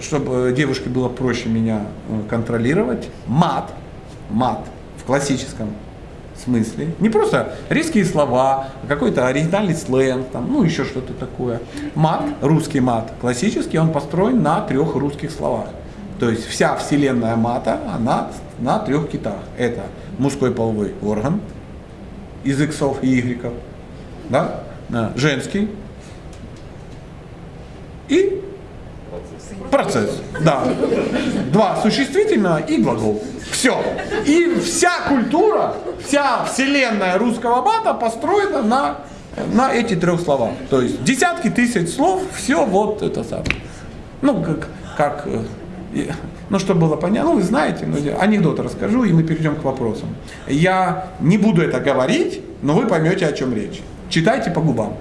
чтобы девушке было проще меня э, контролировать, мат, мат в классическом смысле, не просто резкие слова, а какой-то оригинальный сленг, там, ну еще что-то такое. Мат, русский мат, классический, он построен на трех русских словах. То есть вся вселенная мата, она на трех китах. Это мужской половой орган из иксов и игреков, да? женский и процесс. Да. Два существительного и глагол. Все. И вся культура, вся вселенная русского мата построена на, на эти трех словах. То есть десятки тысяч слов, все вот это самое. Ну, как, как э, ну, чтобы было понятно, ну, вы знаете, ну, анекдот расскажу, и мы перейдем к вопросам. Я не буду это говорить, но вы поймете, о чем речь. Читайте по губам.